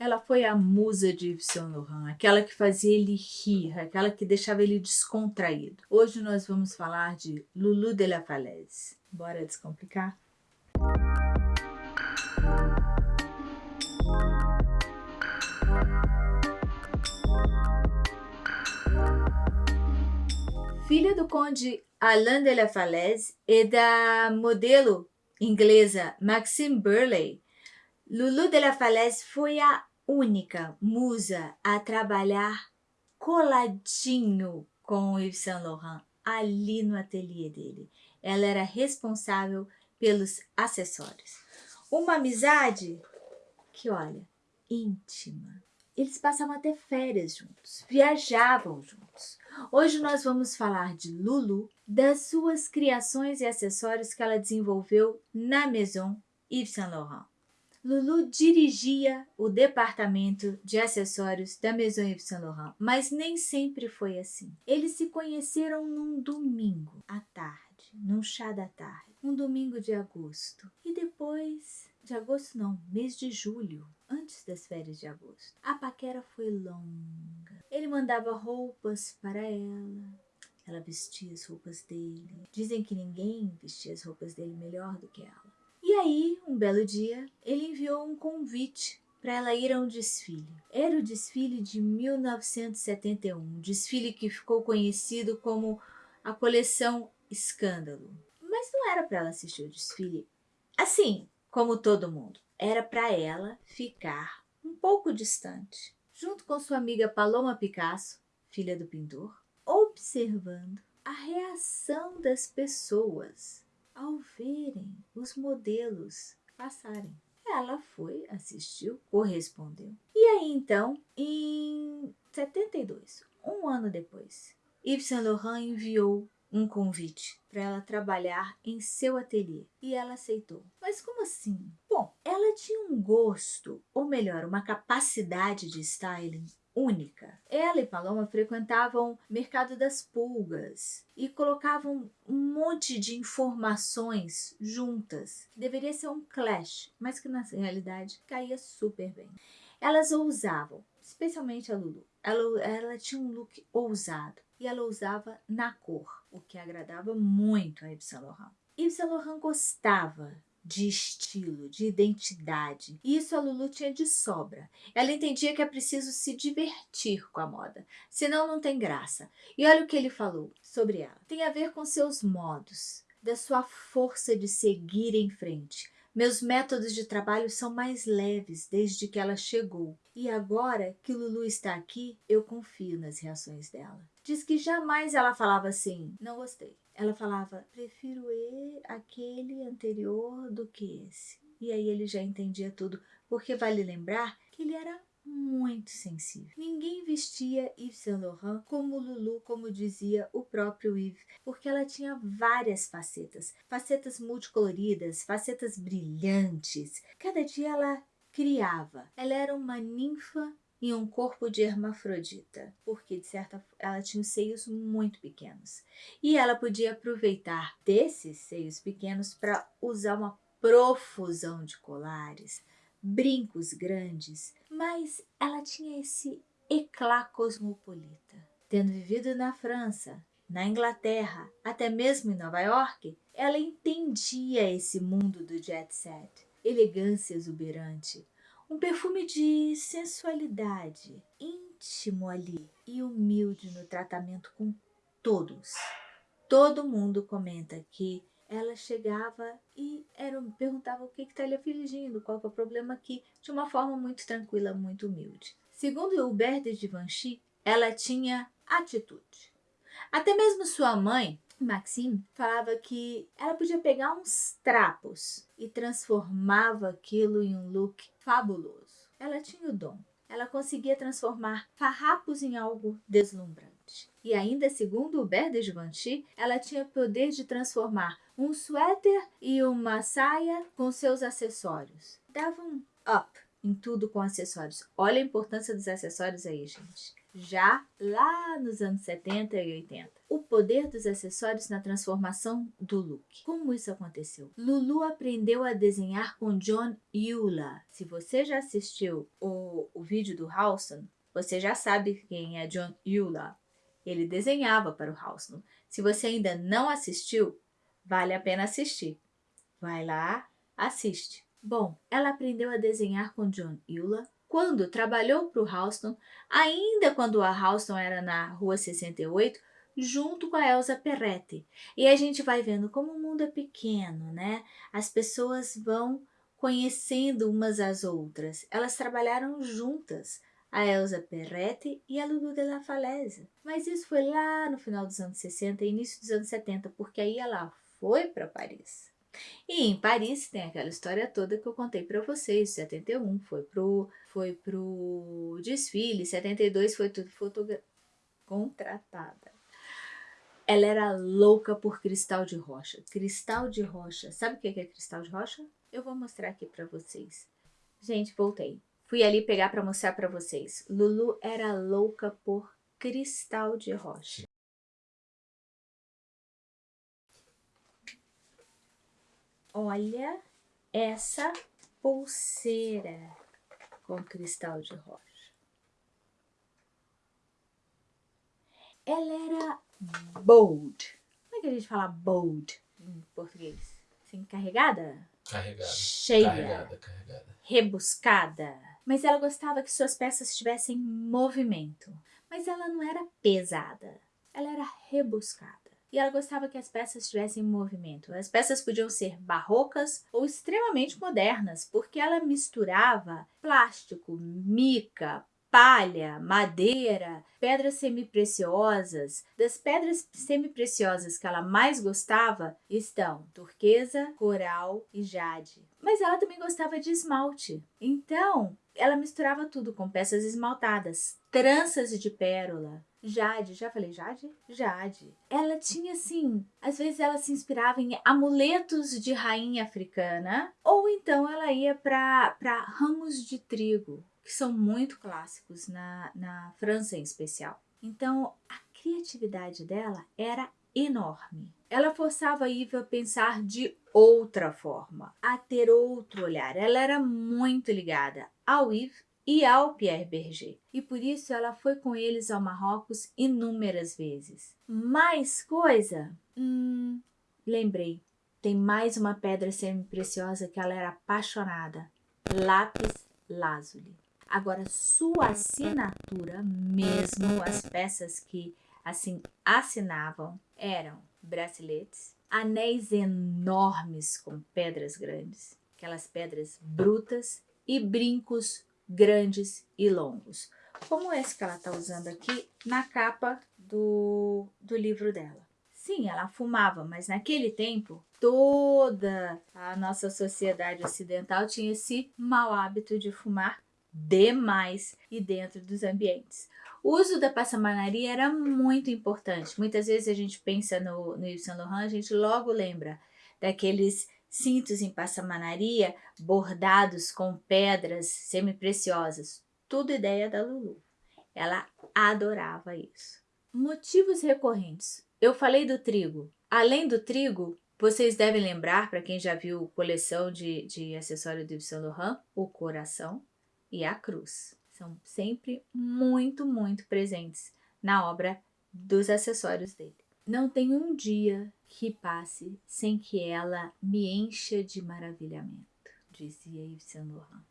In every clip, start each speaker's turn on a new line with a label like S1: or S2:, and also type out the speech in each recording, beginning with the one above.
S1: Ela foi a musa de Yves Saint Laurent, aquela que fazia ele rir, aquela que deixava ele descontraído. Hoje nós vamos falar de Lulu de la Falaise. Bora descomplicar? Filha do conde Alain de la Falaise e da modelo inglesa Maxime Burley, Lulu de la Falaise foi a única musa a trabalhar coladinho com Yves Saint Laurent ali no ateliê dele. Ela era responsável pelos acessórios. Uma amizade que, olha, íntima. Eles passavam até férias juntos, viajavam juntos. Hoje nós vamos falar de Lulu, das suas criações e acessórios que ela desenvolveu na Maison Yves Saint Laurent. Lulu dirigia o departamento de acessórios da Maison Yves Saint Laurent, mas nem sempre foi assim. Eles se conheceram num domingo à tarde, num chá da tarde, um domingo de agosto. E depois, de agosto não, mês de julho, antes das férias de agosto. A paquera foi longa. Ele mandava roupas para ela, ela vestia as roupas dele. Dizem que ninguém vestia as roupas dele melhor do que ela. E aí, um belo dia, ele enviou um convite para ela ir a um desfile. Era o desfile de 1971, um desfile que ficou conhecido como a coleção Escândalo. Mas não era para ela assistir o desfile assim, como todo mundo. Era para ela ficar um pouco distante, junto com sua amiga Paloma Picasso, filha do pintor, observando a reação das pessoas ao verem os modelos passarem. Ela foi, assistiu, correspondeu. E aí então, em 72, um ano depois, Yves Saint Laurent enviou um convite para ela trabalhar em seu ateliê e ela aceitou. Mas como assim? Bom, ela tinha um gosto, ou melhor, uma capacidade de styling única. Ela e Paloma frequentavam mercado das pulgas e colocavam um monte de informações juntas. Deveria ser um clash, mas que na realidade caía super bem. Elas ousavam, especialmente a Lulu. Ela, ela tinha um look ousado e ela usava na cor, o que agradava muito a Yves Saint Laurent. Yves Saint Laurent gostava de estilo, de identidade. E isso a Lulu tinha de sobra. Ela entendia que é preciso se divertir com a moda, senão não tem graça. E olha o que ele falou sobre ela. Tem a ver com seus modos, da sua força de seguir em frente. Meus métodos de trabalho são mais leves desde que ela chegou. E agora que Lulu está aqui, eu confio nas reações dela. Diz que jamais ela falava assim, não gostei. Ela falava, prefiro aquele anterior do que esse. E aí ele já entendia tudo, porque vale lembrar que ele era muito sensível. Ninguém vestia Yves Saint Laurent como Lulu, como dizia o próprio Yves, porque ela tinha várias facetas, facetas multicoloridas, facetas brilhantes. Cada dia ela criava. Ela era uma ninfa em um corpo de hermafrodita, porque de certa ela tinha os seios muito pequenos. E ela podia aproveitar desses seios pequenos para usar uma profusão de colares, brincos grandes, mas ela tinha esse eclá cosmopolita. Tendo vivido na França, na Inglaterra, até mesmo em Nova York, ela entendia esse mundo do jet set, elegância exuberante, um perfume de sensualidade, íntimo ali e humilde no tratamento com todos. Todo mundo comenta que ela chegava e era, perguntava o que está lhe afligindo, qual é o problema aqui, de uma forma muito tranquila, muito humilde. Segundo Hubert de Givenchy, ela tinha atitude. Até mesmo sua mãe, Maxine falava que ela podia pegar uns trapos e transformava aquilo em um look fabuloso. Ela tinha o dom. Ela conseguia transformar farrapos em algo deslumbrante. E ainda, segundo Hubert de Givenchy, ela tinha o poder de transformar um suéter e uma saia com seus acessórios. Dava um up em tudo com acessórios. Olha a importância dos acessórios aí, gente. Já lá nos anos 70 e 80. O poder dos acessórios na transformação do look. Como isso aconteceu? Lulu aprendeu a desenhar com John Eula. Se você já assistiu o, o vídeo do Halston, você já sabe quem é John Eula. Ele desenhava para o Halston. Se você ainda não assistiu, vale a pena assistir. Vai lá, assiste. Bom, ela aprendeu a desenhar com John Eula quando trabalhou para o Halston, ainda quando a Halston era na Rua 68, junto com a Elsa Perretti. E a gente vai vendo como o mundo é pequeno, né? As pessoas vão conhecendo umas às outras. Elas trabalharam juntas, a Elsa Perretti e a Lulu de la Falaise. Mas isso foi lá no final dos anos 60 e início dos anos 70, porque aí ela foi para Paris. E em Paris tem aquela história toda que eu contei para vocês, 71 foi pro, foi pro desfile, 72 foi tudo contratada. Ela era louca por cristal de rocha. Cristal de rocha. Sabe o que é cristal de rocha? Eu vou mostrar aqui para vocês. Gente, voltei. Fui ali pegar para mostrar para vocês. Lulu era louca por cristal de rocha. Olha essa pulseira com cristal de rocha. Ela era bold. Como é que a gente fala bold em português? Assim, carregada?
S2: Carregada.
S1: Cheia.
S2: Carregada, carregada.
S1: Rebuscada. Mas ela gostava que suas peças tivessem movimento. Mas ela não era pesada. Ela era rebuscada e ela gostava que as peças tivessem movimento. As peças podiam ser barrocas ou extremamente modernas, porque ela misturava plástico, mica, palha, madeira, pedras semipreciosas. Das pedras semipreciosas que ela mais gostava estão turquesa, coral e jade. Mas ela também gostava de esmalte. Então, ela misturava tudo com peças esmaltadas, tranças de pérola, Jade, já falei Jade? Jade. Ela tinha assim, às vezes ela se inspirava em amuletos de rainha africana, ou então ela ia para ramos de trigo, que são muito clássicos na, na França em especial. Então a criatividade dela era enorme. Ela forçava a Iva a pensar de outra forma, a ter outro olhar. Ela era muito ligada ao Yves e ao Pierre Berger, e por isso ela foi com eles ao Marrocos inúmeras vezes. Mais coisa? Hum, lembrei, tem mais uma pedra semi-preciosa que ela era apaixonada, lápis lazuli. Agora, sua assinatura, mesmo as peças que assim assinavam, eram braceletes, anéis enormes com pedras grandes, aquelas pedras brutas e brincos grandes e longos, como esse que ela está usando aqui na capa do, do livro dela. Sim, ela fumava, mas naquele tempo toda a nossa sociedade ocidental tinha esse mau hábito de fumar demais e dentro dos ambientes. O uso da passamanaria era muito importante. Muitas vezes a gente pensa no, no Yves Saint Laurent, a gente logo lembra daqueles cintos em passamanaria bordados com pedras semi-preciosas. Tudo ideia da Lulu. Ela adorava isso. Motivos recorrentes. Eu falei do trigo. Além do trigo, vocês devem lembrar, para quem já viu coleção de, de acessório do Yves Saint Laurent, o coração e a cruz. São sempre muito, muito presentes na obra dos acessórios dele. Não tem um dia que passe sem que ela me encha de maravilhamento, dizia Yves Saint Laurent.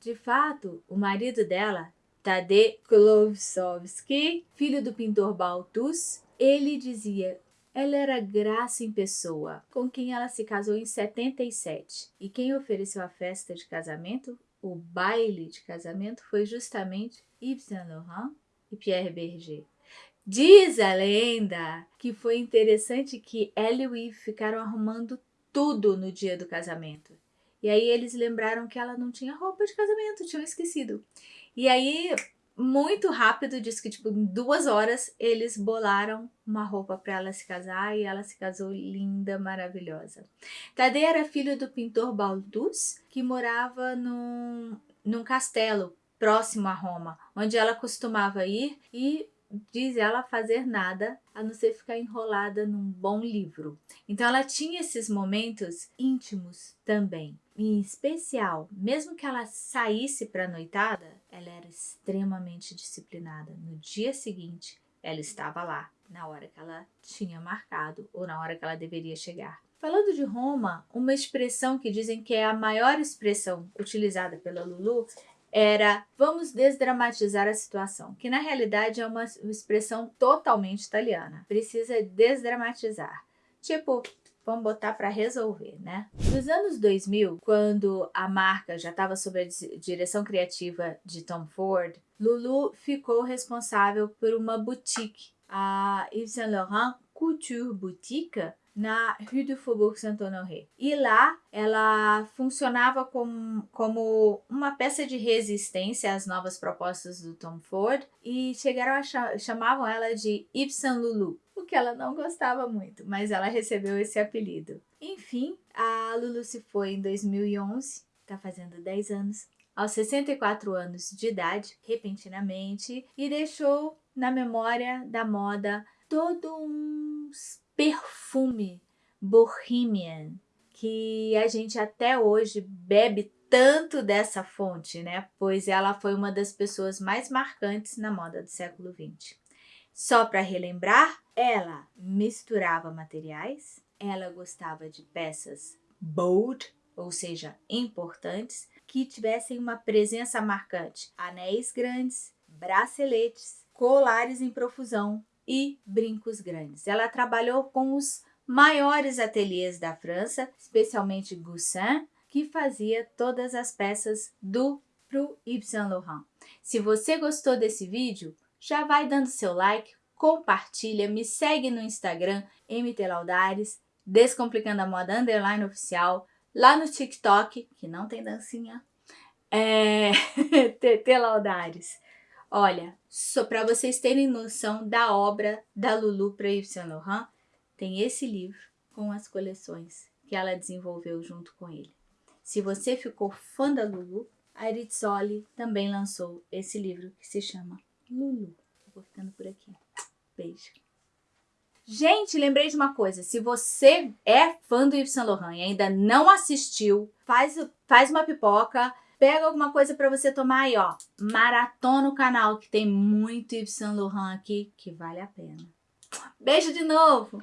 S1: De fato, o marido dela, Tadej Klovsovsky, filho do pintor Balthus, ele dizia ela era graça em pessoa, com quem ela se casou em 77. E quem ofereceu a festa de casamento, o baile de casamento, foi justamente Yves Saint Laurent e Pierre Berger. Diz a lenda que foi interessante que ela e o Yves ficaram arrumando tudo no dia do casamento. E aí eles lembraram que ela não tinha roupa de casamento, tinham esquecido. E aí, muito rápido, diz que tipo, em duas horas, eles bolaram uma roupa para ela se casar e ela se casou linda, maravilhosa. Tadeu era filho do pintor Baldus, que morava num, num castelo próximo a Roma, onde ela costumava ir e diz ela, fazer nada a não ser ficar enrolada num bom livro. Então ela tinha esses momentos íntimos também. Em especial, mesmo que ela saísse para a noitada, ela era extremamente disciplinada. No dia seguinte, ela estava lá, na hora que ela tinha marcado ou na hora que ela deveria chegar. Falando de Roma, uma expressão que dizem que é a maior expressão utilizada pela Lulu era vamos desdramatizar a situação, que na realidade é uma expressão totalmente italiana. Precisa desdramatizar. Tipo, vamos botar para resolver, né? Nos anos 2000, quando a marca já estava sob a direção criativa de Tom Ford, Lulu ficou responsável por uma boutique, a Yves Saint Laurent Couture Boutique, na Rue du Faubourg Saint-Honoré. E lá ela funcionava como, como uma peça de resistência às novas propostas do Tom Ford e chegaram a ch chamavam ela de Saint Lulu, o que ela não gostava muito, mas ela recebeu esse apelido. Enfim, a Lulu se foi em 2011, está fazendo 10 anos, aos 64 anos de idade, repentinamente, e deixou na memória da moda todo um perfume Bohemian, que a gente até hoje bebe tanto dessa fonte, né? Pois ela foi uma das pessoas mais marcantes na moda do século XX. Só para relembrar, ela misturava materiais, ela gostava de peças bold, ou seja, importantes, que tivessem uma presença marcante. Anéis grandes, braceletes, colares em profusão, e brincos grandes. Ela trabalhou com os maiores ateliês da França, especialmente Goussin, que fazia todas as peças do pro Yves Saint Laurent. Se você gostou desse vídeo, já vai dando seu like, compartilha, me segue no Instagram, MT Laudares, Descomplicando a Moda Underline Oficial, lá no TikTok, que não tem dancinha, é... TT Laudares. Olha, só para vocês terem noção da obra da Lulu para Yves Saint Laurent, tem esse livro com as coleções que ela desenvolveu junto com ele. Se você ficou fã da Lulu, a Rizzoli também lançou esse livro que se chama Lulu. Vou ficando por aqui. Beijo. Gente, lembrei de uma coisa. Se você é fã do Yves Saint Laurent e ainda não assistiu, faz, faz uma pipoca, Pega alguma coisa para você tomar aí, ó. Maratona o canal, que tem muito Yves Saint Laurent aqui, que vale a pena. Beijo de novo!